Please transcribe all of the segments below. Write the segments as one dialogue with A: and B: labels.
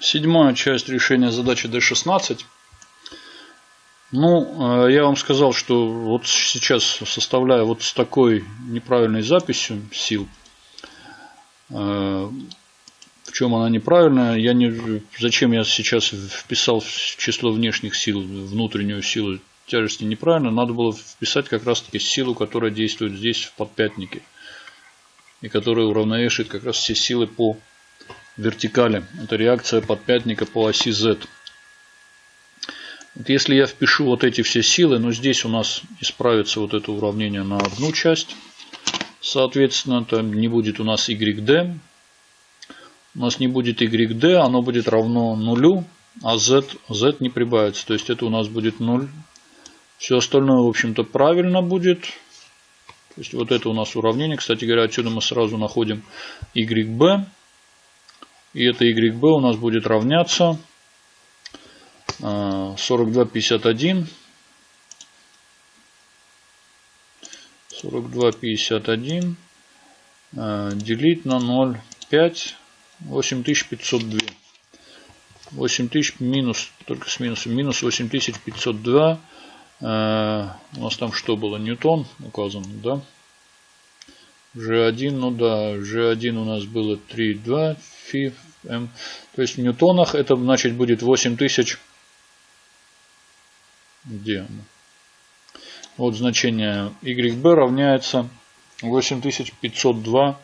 A: Седьмая часть решения задачи D16. Ну, э, я вам сказал, что вот сейчас составляю вот с такой неправильной записью сил. Э, в чем она неправильная? Я не, зачем я сейчас вписал число внешних сил, внутреннюю силу тяжести неправильно? Надо было вписать как раз таки силу, которая действует здесь в подпятнике. И которая уравновешивает как раз все силы по вертикали. Это реакция подпятника по оси Z. Вот если я впишу вот эти все силы, но здесь у нас исправится вот это уравнение на одну часть. Соответственно, это не будет у нас YD. У нас не будет YD, оно будет равно нулю, а Z, Z не прибавится. То есть это у нас будет 0. Все остальное, в общем-то, правильно будет. То есть вот это у нас уравнение. Кстати говоря, отсюда мы сразу находим YB. И это YB у нас будет равняться 42,51. 42,51 делить на 0,5. 8502. 8000 минус, только с минусом, минус 8502. Э, у нас там что было? Ньютон указан, да? G1, ну да, G1 у нас было 3,2 фи м. То есть в ньютонах это значит будет 8000. Где оно? Вот значение YB равняется 8502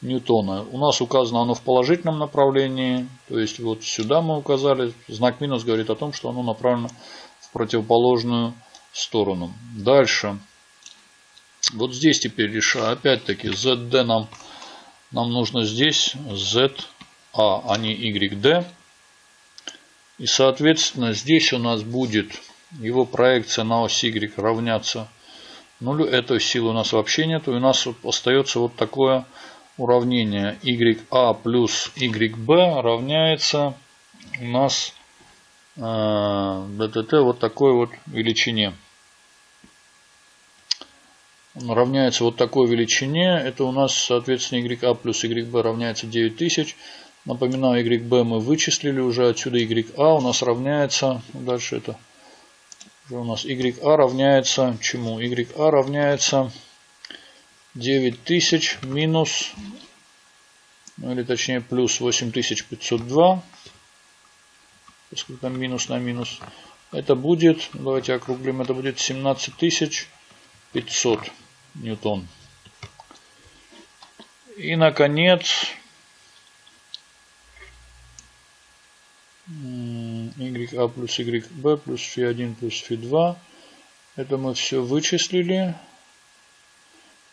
A: ньютона. У нас указано оно в положительном направлении. То есть вот сюда мы указали. Знак минус говорит о том, что оно направлено в противоположную сторону. Дальше. Вот здесь теперь решаю. Опять-таки ZD нам, нам нужно здесь ZA, а не YD. И соответственно здесь у нас будет его проекция на ось Y равняться нулю. Этой силы у нас вообще нет. И у нас остается вот такое уравнение. YA плюс YB равняется у нас э, вот такой вот величине он равняется вот такой величине. Это у нас, соответственно, YA плюс YB равняется 9000. Напоминаю, YB мы вычислили уже. Отсюда YA у нас равняется, дальше это уже у нас YA равняется чему? YA равняется 9000 минус, ну или точнее плюс 8502. Поскольку там минус на минус. Это будет, давайте округлим, это будет 17500 ньютон. И, наконец, YA плюс YB плюс φ1 плюс φ2. Это мы все вычислили.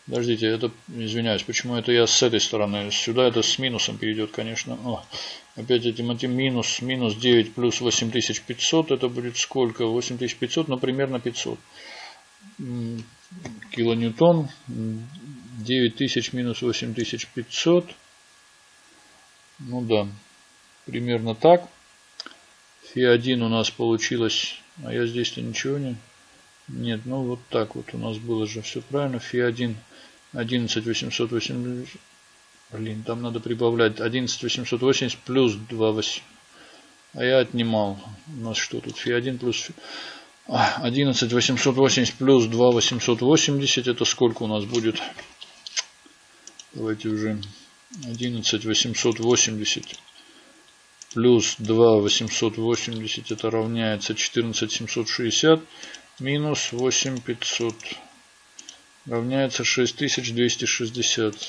A: Подождите, это, извиняюсь, почему это я с этой стороны? Сюда это с минусом перейдет, конечно. О, опять этим минус, минус 9 плюс 8500, это будет сколько? 8500, ну, примерно 500 килоньютон 9000 минус 8500 ну да примерно так фи1 у нас получилось а я здесь-то ничего не нет ну вот так вот у нас было же все правильно. Фи1 11880 блин там надо прибавлять 11880 плюс 2 а я отнимал у нас что тут фи1 плюс фи 11 880 плюс 2 880 это сколько у нас будет? Давайте уже 11 880 плюс 2 880 это равняется 14 760 минус 8 500 равняется 6260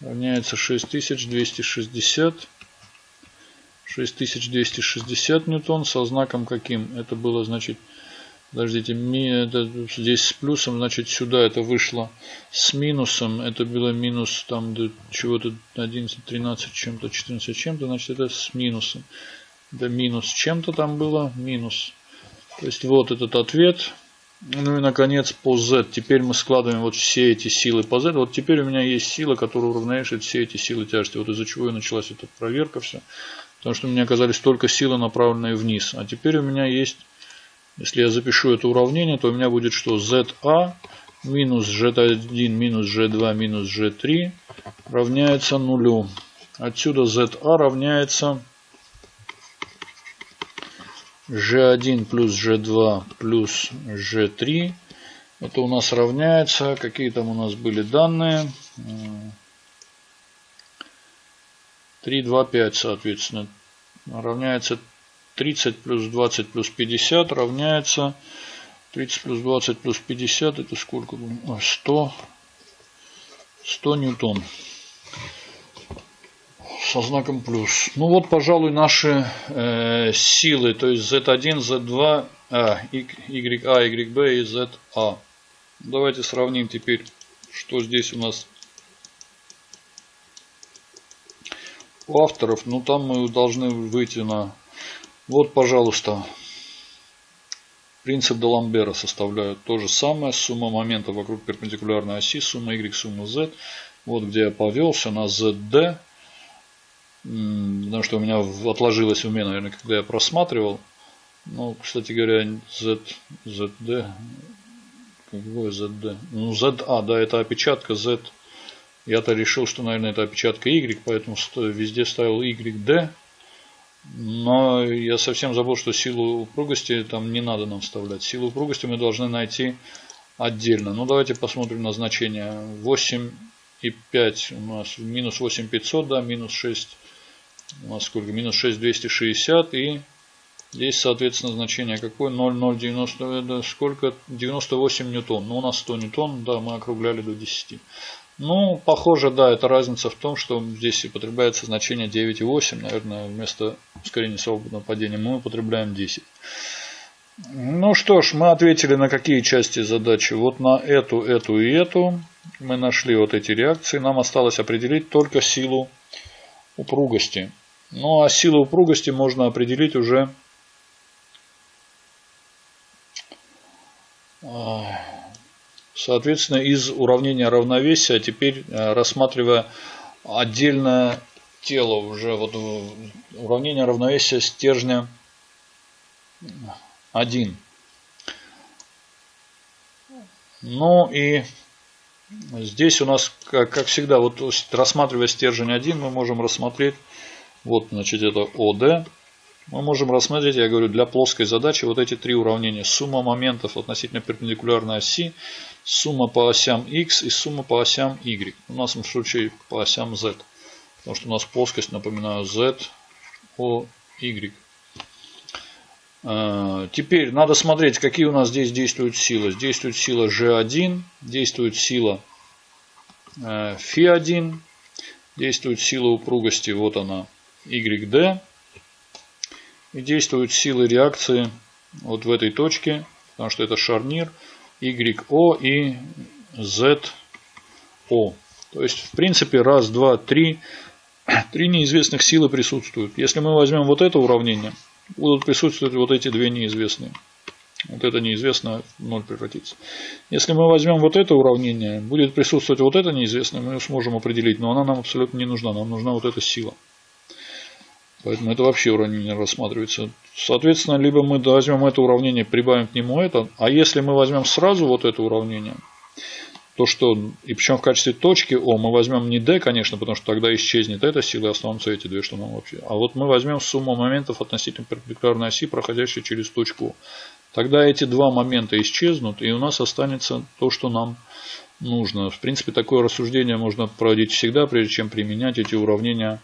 A: равняется 6260 6260 ньютон со знаком каким? Это было, значит, подождите, это здесь с плюсом, значит, сюда это вышло с минусом. Это было минус там до чего-то 11, 13 чем-то, 14 чем-то, значит, это с минусом. Да минус чем-то там было, минус. То есть вот этот ответ. Ну и наконец по Z. Теперь мы складываем вот все эти силы по Z. Вот теперь у меня есть сила, которая уравняет все эти силы тяжести. Вот из-за чего и началась эта проверка все. Потому что у меня оказались только силы, направленные вниз. А теперь у меня есть, если я запишу это уравнение, то у меня будет что? ZA минус G1 минус G2 минус G3 равняется нулю. Отсюда ZA равняется G1 плюс G2 плюс G3. Это у нас равняется. Какие там у нас были данные? 3, 2, 5, соответственно. Равняется 30 плюс 20 плюс 50 равняется 30 плюс 20 плюс 50. Это сколько? 100. 100 ньютон со знаком плюс. Ну вот, пожалуй, наши э, силы, то есть Z1, Z2, а, YA, YB и ZA. Давайте сравним теперь, что здесь у нас у авторов. Ну там мы должны выйти на... Вот, пожалуйста, принцип Даламбера составляют то же самое. Сумма моментов вокруг перпендикулярной оси, сумма Y, сумма Z. Вот где я повелся на ZD потому что у меня отложилось в уме, наверное, когда я просматривал. Ну, кстати говоря, Z, ZD, какой ZD? Ну, ZA, да, это опечатка Z. Я-то решил, что, наверное, это опечатка Y, поэтому везде ставил YD. Но я совсем забыл, что силу упругости там не надо нам вставлять. Силу упругости мы должны найти отдельно. Ну, давайте посмотрим на значение. 8 и 5 у нас минус 8500, да, минус 6 у нас сколько? Минус 6260 и здесь, соответственно, значение какое? 0,090, это сколько? 98 ньютон. Ну, у нас 100 ньютон, да, мы округляли до 10. Ну, похоже, да, это разница в том, что здесь употребляется значение 9,8. Наверное, вместо ускорения свободного падения мы употребляем 10. Ну что ж, мы ответили на какие части задачи. Вот на эту, эту и эту. Мы нашли вот эти реакции. Нам осталось определить только силу упругости. Ну а силу упругости можно определить уже соответственно из уравнения равновесия. Теперь э, рассматривая отдельное тело уже вот уравнение равновесия стержня 1. Ну и здесь у нас, как, как всегда, вот рассматривая стержень 1, мы можем рассмотреть вот, значит, это ОД. Мы можем рассмотреть, я говорю, для плоской задачи вот эти три уравнения. Сумма моментов относительно перпендикулярной оси, сумма по осям x и сумма по осям y. У нас в случае по осям z. Потому что у нас плоскость, напоминаю, z, o, y. А, теперь надо смотреть, какие у нас здесь действуют силы. Действует сила G1, действует сила Φ1, действует сила упругости, вот она, YD. И действуют силы реакции вот в этой точке, потому что это шарнир YO и ZO. То есть, в принципе, раз, два, три, три неизвестных силы присутствуют. Если мы возьмем вот это уравнение, будут присутствовать вот эти две неизвестные. Вот это неизвестное в ноль превратится. Если мы возьмем вот это уравнение, будет присутствовать вот это неизвестное, мы сможем определить, но она нам абсолютно не нужна. Нам нужна вот эта сила. Поэтому это вообще уравнение рассматривается. Соответственно, либо мы возьмем это уравнение, прибавим к нему это. А если мы возьмем сразу вот это уравнение, то что, и причем в качестве точки О, мы возьмем не D, конечно, потому что тогда исчезнет эта сила, и останутся эти две, что нам вообще. А вот мы возьмем сумму моментов относительно перпендикулярной оси, проходящей через точку. Тогда эти два момента исчезнут, и у нас останется то, что нам нужно. В принципе, такое рассуждение можно проводить всегда, прежде чем применять эти уравнения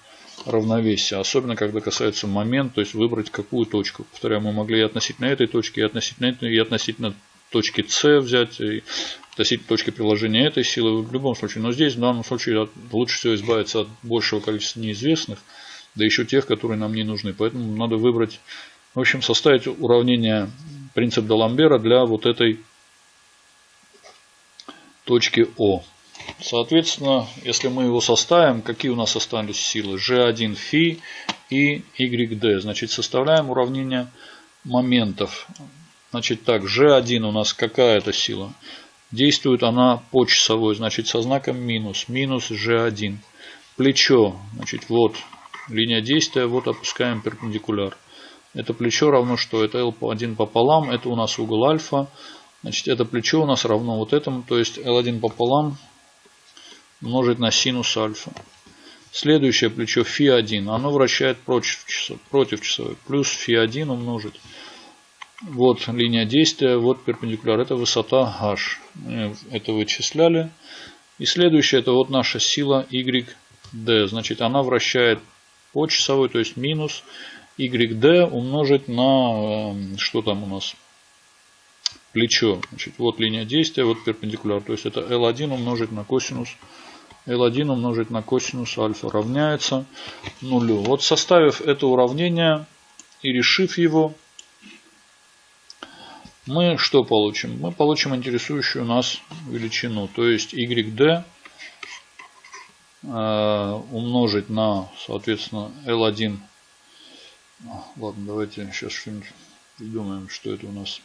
A: равновесия. Особенно, когда касается момент, то есть выбрать какую точку. Повторяю, мы могли и относительно этой точки, и относительно этой, и относительно точки С взять, и относительно точки приложения этой силы. В любом случае. Но здесь, в данном случае, лучше всего избавиться от большего количества неизвестных, да еще тех, которые нам не нужны. Поэтому надо выбрать, в общем, составить уравнение принцип Даламбера для вот этой точки О. Соответственно, если мы его составим, какие у нас остались силы? G1 φ и YD. Значит, составляем уравнение моментов. Значит, так, G1 у нас какая это сила? Действует она по часовой, значит, со знаком минус. Минус G1. Плечо, значит, вот линия действия, вот опускаем перпендикуляр. Это плечо равно что? Это L1 пополам, это у нас угол альфа. Значит, это плечо у нас равно вот этому, то есть L1 пополам умножить на синус альфа. Следующее плечо φ1, оно вращает против, часов, против часовой. Плюс φ1 умножить Вот линия действия, вот перпендикуляр. Это высота h. Это вычисляли. И следующее, это вот наша сила YD. Значит, она вращает по часовой, то есть минус YD умножить на, эм, что там у нас, плечо. Значит, вот линия действия, вот перпендикуляр. То есть это L1 умножить на косинус L1 умножить на косинус альфа равняется нулю. Вот составив это уравнение и решив его, мы что получим? Мы получим интересующую нас величину, то есть YD э, умножить на, соответственно, L1. Ладно, давайте сейчас что-нибудь придумаем, что это у нас.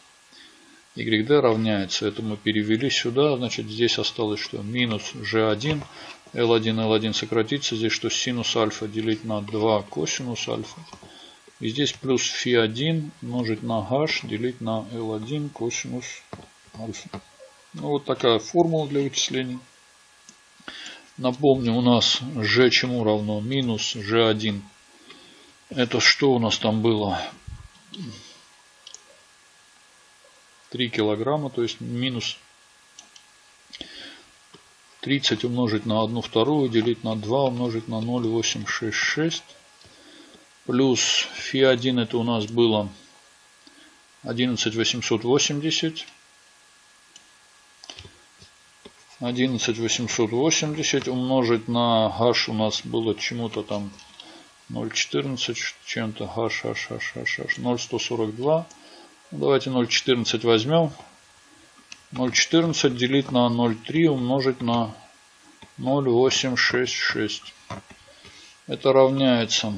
A: YD равняется, это мы перевели сюда, значит здесь осталось что? Минус G1, L1, L1 сократится, здесь что? Синус альфа делить на 2 косинус альфа. И здесь плюс φ1 умножить на h делить на L1 косинус альфа. Ну, вот такая формула для вычислений. Напомню, у нас g чему равно? Минус g1. Это что у нас там было? 3 килограмма, то есть минус 30 умножить на 1 вторую, делить на 2 умножить на 0,866 плюс фи1 это у нас было 11880. 11880 умножить на h у нас было чему-то там 0,14 чем-то h, h, h, h, h, 0,142. Давайте 0,14 возьмем. 0,14 делить на 0,3 умножить на 0,866. Это равняется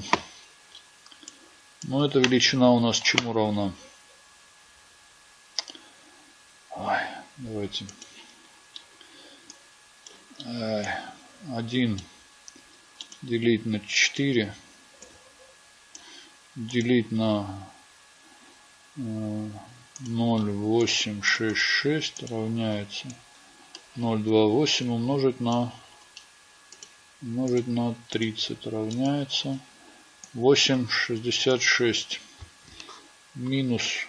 A: ну, эта величина у нас чему равна? Ой, давайте. 1 делить на 4 делить на 0,866 э, равняется 0,28 умножить на умножить на 30 равняется 8,66 минус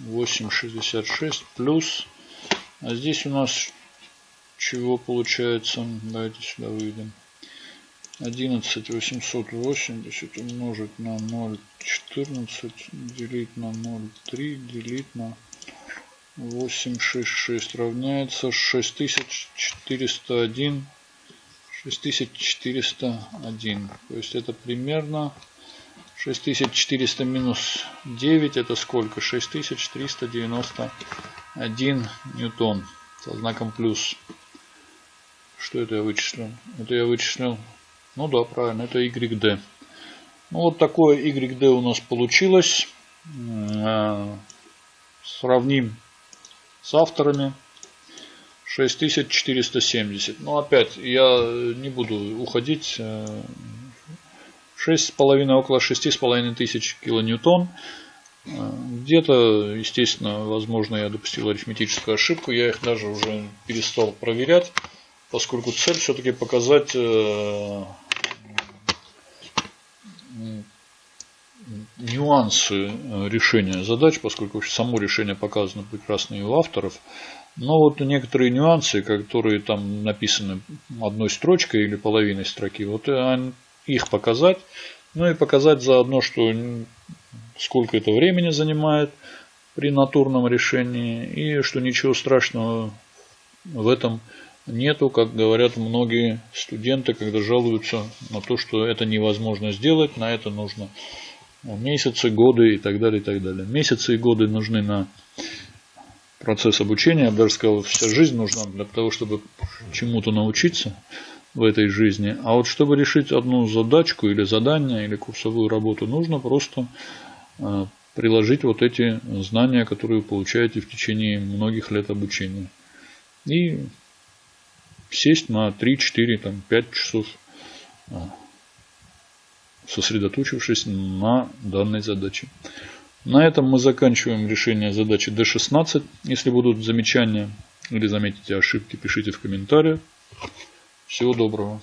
A: 8,66 плюс. А здесь у нас чего получается? Давайте сюда выйдем. 11 880 умножить на 0,14 делить на 0,3 делить на 866 равняется 6401 6401 то есть это примерно 6400 минус 9 это сколько? 6391 ньютон со знаком плюс. Что это я вычислил? Это я вычислил. Ну да, правильно, это YD. Ну вот такое YD у нас получилось. Э, сравним с авторами. 6470. Но опять я не буду уходить э, 6,5, около 6,5 тысяч килоньютон. Где-то, естественно, возможно, я допустил арифметическую ошибку. Я их даже уже перестал проверять, поскольку цель все-таки показать нюансы решения задач, поскольку само решение показано прекрасно и у авторов. Но вот некоторые нюансы, которые там написаны одной строчкой или половиной строки, вот их показать. Ну и показать заодно, что сколько это времени занимает при натурном решении. И что ничего страшного в этом нету, как говорят многие студенты, когда жалуются на то, что это невозможно сделать, на это нужно месяцы, годы и так далее, и так далее. Месяцы и годы нужны на процесс обучения. Я бы даже сказал, вся жизнь нужна для того, чтобы чему-то научиться в этой жизни. А вот чтобы решить одну задачку или задание, или курсовую работу, нужно просто э, приложить вот эти знания, которые вы получаете в течение многих лет обучения. И сесть на 3, 4, там, 5 часов, э, сосредоточившись на данной задаче. На этом мы заканчиваем решение задачи D16. Если будут замечания или заметите ошибки, пишите в комментариях. Всего доброго.